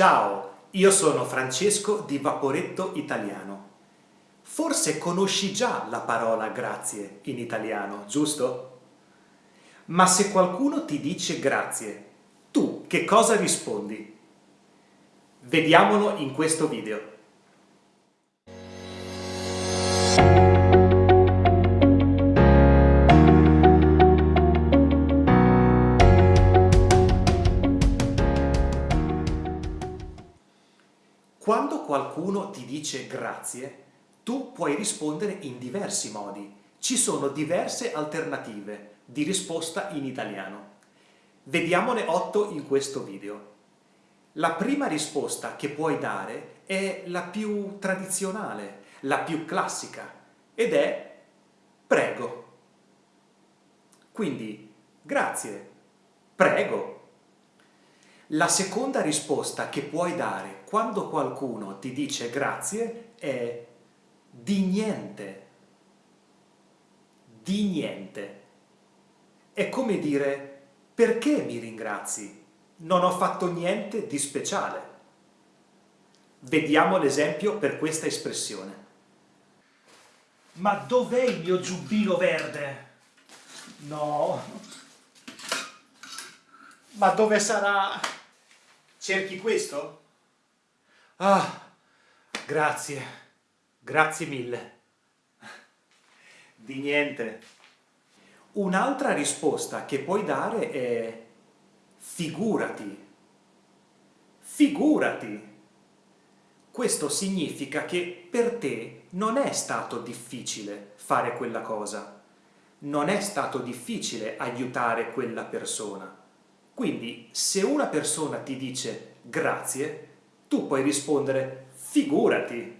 Ciao, io sono Francesco di Vaporetto Italiano. Forse conosci già la parola grazie in italiano, giusto? Ma se qualcuno ti dice grazie, tu che cosa rispondi? Vediamolo in questo video. Quando qualcuno ti dice grazie, tu puoi rispondere in diversi modi. Ci sono diverse alternative di risposta in italiano. Vediamone otto in questo video. La prima risposta che puoi dare è la più tradizionale, la più classica, ed è prego. Quindi, grazie, prego, la seconda risposta che puoi dare quando qualcuno ti dice grazie è di niente. Di niente. È come dire perché mi ringrazi? Non ho fatto niente di speciale. Vediamo l'esempio per questa espressione. Ma dov'è il mio giubbino verde? No. Ma dove sarà? Cerchi questo? Ah, grazie, grazie mille. Di niente. Un'altra risposta che puoi dare è figurati. Figurati. Questo significa che per te non è stato difficile fare quella cosa. Non è stato difficile aiutare quella persona quindi se una persona ti dice grazie, tu puoi rispondere figurati.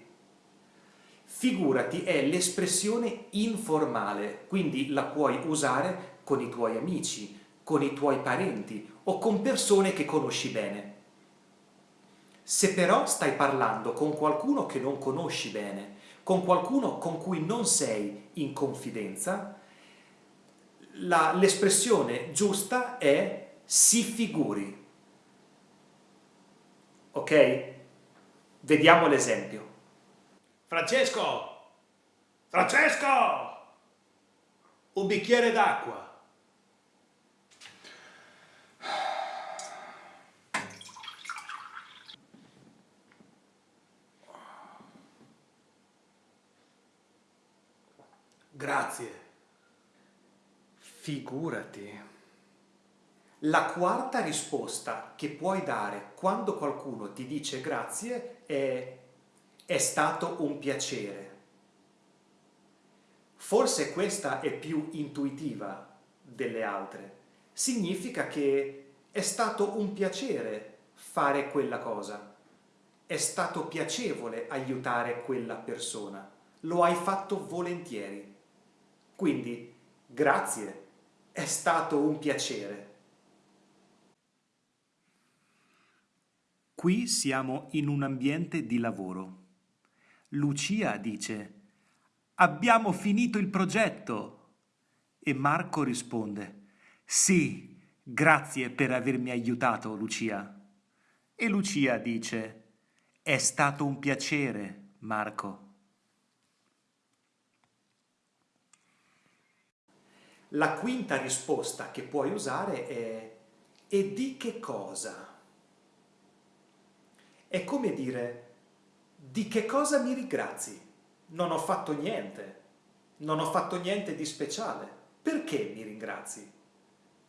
Figurati è l'espressione informale, quindi la puoi usare con i tuoi amici, con i tuoi parenti o con persone che conosci bene. Se però stai parlando con qualcuno che non conosci bene, con qualcuno con cui non sei in confidenza, l'espressione giusta è si figuri. Ok? Vediamo l'esempio. Francesco! Francesco! Un bicchiere d'acqua. Grazie. Figurati. La quarta risposta che puoi dare quando qualcuno ti dice grazie è è stato un piacere. Forse questa è più intuitiva delle altre. Significa che è stato un piacere fare quella cosa. È stato piacevole aiutare quella persona. Lo hai fatto volentieri. Quindi, grazie, è stato un piacere. Qui siamo in un ambiente di lavoro. Lucia dice «Abbiamo finito il progetto!» e Marco risponde «Sì, grazie per avermi aiutato, Lucia!» E Lucia dice «È stato un piacere, Marco!» La quinta risposta che puoi usare è «E di che cosa?» È come dire, di che cosa mi ringrazi? Non ho fatto niente, non ho fatto niente di speciale, perché mi ringrazi?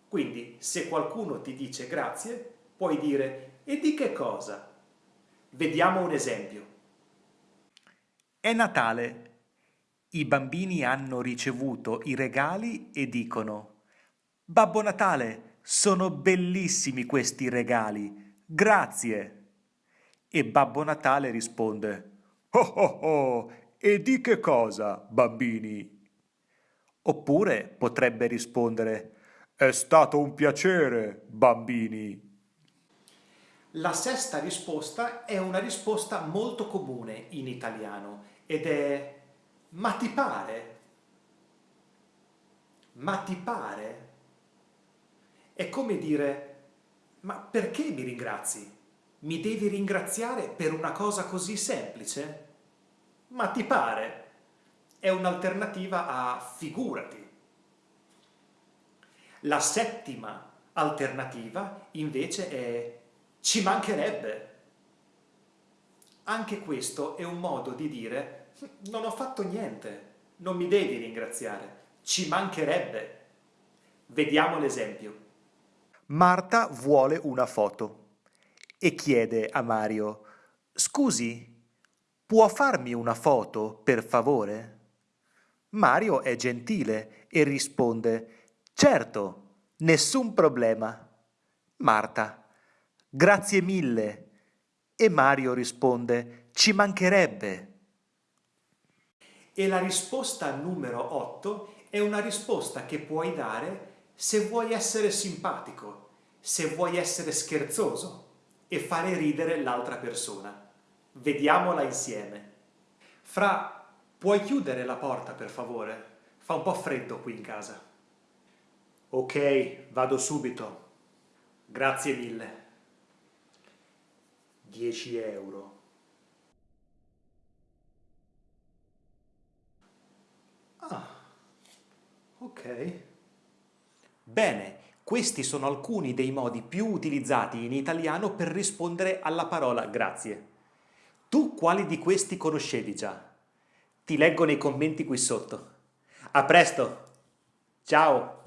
Quindi, se qualcuno ti dice grazie, puoi dire, e di che cosa? Vediamo un esempio. È Natale. I bambini hanno ricevuto i regali e dicono Babbo Natale, sono bellissimi questi regali, grazie! E Babbo Natale risponde Oh oh oh, e di che cosa, bambini? Oppure potrebbe rispondere È stato un piacere, bambini. La sesta risposta è una risposta molto comune in italiano ed è Ma ti pare? Ma ti pare? È come dire Ma perché mi ringrazi? Mi devi ringraziare per una cosa così semplice? Ma ti pare? È un'alternativa a figurati. La settima alternativa invece è ci mancherebbe. Anche questo è un modo di dire non ho fatto niente, non mi devi ringraziare, ci mancherebbe. Vediamo l'esempio. Marta vuole una foto e chiede a Mario Scusi, può farmi una foto, per favore? Mario è gentile e risponde Certo, nessun problema. Marta Grazie mille. E Mario risponde Ci mancherebbe. E la risposta numero 8 è una risposta che puoi dare se vuoi essere simpatico, se vuoi essere scherzoso e fare ridere l'altra persona. Vediamola insieme. Fra, puoi chiudere la porta per favore? Fa un po' freddo qui in casa. Ok, vado subito. Grazie mille. 10 euro. Ah, ok. Bene, questi sono alcuni dei modi più utilizzati in italiano per rispondere alla parola grazie. Tu quali di questi conoscevi già? Ti leggo nei commenti qui sotto. A presto! Ciao!